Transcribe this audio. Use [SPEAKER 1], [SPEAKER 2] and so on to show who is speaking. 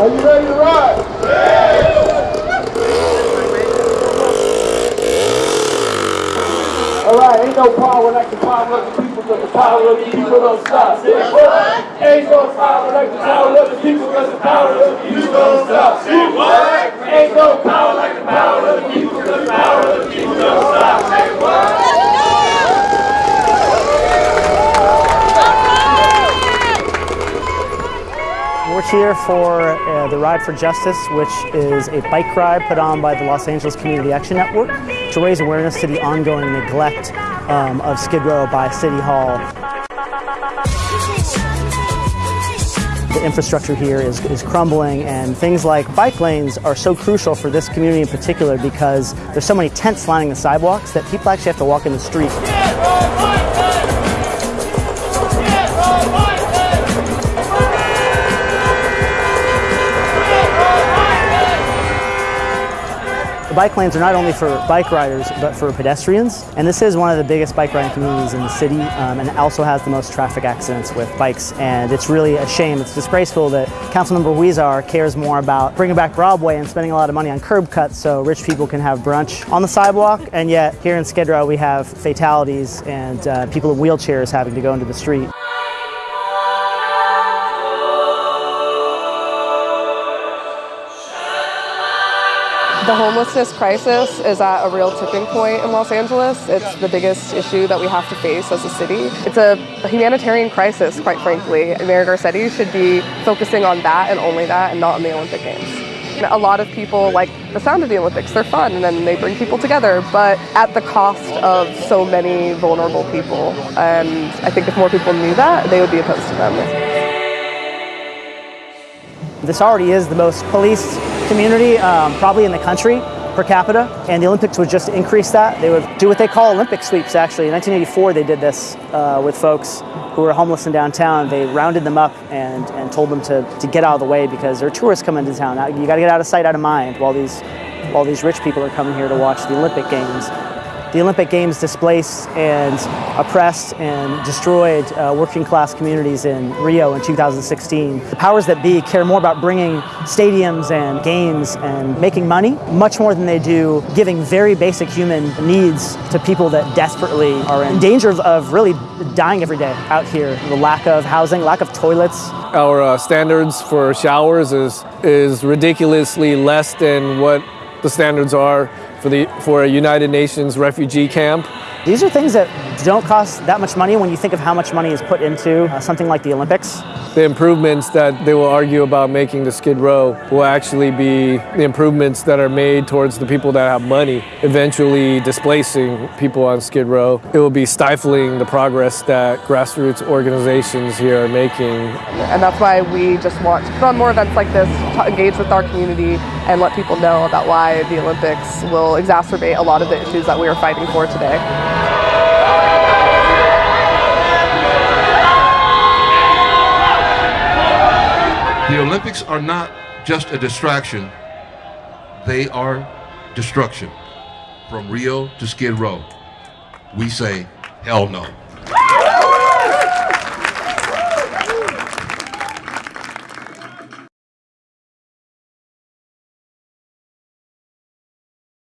[SPEAKER 1] Are you ready to ride? All right, ain't no power like the power of the people, but the power of the people don't stop. Say what? Ain't no power like the power of the people, but the power of the people don't stop. Say what? Ain't no power like the power of the people, but the power of the people don't stop.
[SPEAKER 2] Here for uh, the Ride for Justice, which is a bike ride put on by the Los Angeles Community Action Network to raise awareness to the ongoing neglect um, of Skid Row by City Hall. The infrastructure here is, is crumbling, and things like bike lanes are so crucial for this community in particular because there's so many tents lining the sidewalks that people actually have to walk in the street. The bike lanes are not only for bike riders, but for pedestrians. And this is one of the biggest bike riding communities in the city, um, and also has the most traffic accidents with bikes. And it's really a shame. It's disgraceful that Councilmember Huizar cares more about bringing back Broadway and spending a lot of money on curb cuts so rich people can have brunch on the sidewalk. And yet, here in Skid Row, we have fatalities and uh, people in wheelchairs having to go into the street.
[SPEAKER 3] The homelessness crisis is at a real tipping point in Los Angeles. It's the biggest issue that we have to face as a city. It's a, humanitarian crisis, quite frankly. Mayor Garcetti should be focusing on that and only that and not on the Olympic Games. A lot of people like the sound of the Olympics. They're fun and then they bring people together, but at the cost of so many vulnerable people. And I think if more people knew that, they would be opposed to them.
[SPEAKER 2] This already is the most policed community, um, probably in the country per capita, and the Olympics would just increase that. They would do what they call Olympic sweeps, actually. In 1984, they did this uh, with folks who were homeless in downtown. They rounded them up and, and told them to, to get out of the way because there are tourists coming to town. You got to get out of sight, out of mind while these, while these rich people are coming here to watch the Olympic Games. The Olympic Games displaced and oppressed and destroyed uh, working class communities in Rio in 2016. The powers that be care more about bringing stadiums and games and making money much more than they do giving very basic human needs to people that desperately are in danger of, of really dying every day out here. The lack of housing, lack of toilets,
[SPEAKER 4] Our uh, standards for showers is is ridiculously less than what the standards are for the for a United Nations refugee camp.
[SPEAKER 2] These are things that don't cost that much money when you think of how much money is put into uh, something like the Olympics.
[SPEAKER 4] The improvements that they will argue about making to Skid Row will actually be the improvements that are made towards the people that have money, eventually displacing people on Skid Row. It will be stifling the progress that grassroots organizations here are making
[SPEAKER 3] And that's why we just want to put on more events like this, to engage with our community, and let people know about why the Olympics will exacerbate a lot of the issues that we are fighting for today.
[SPEAKER 5] The Olympics are not just a distraction, they are destruction. From Rio to Skid Row, we say, hell no.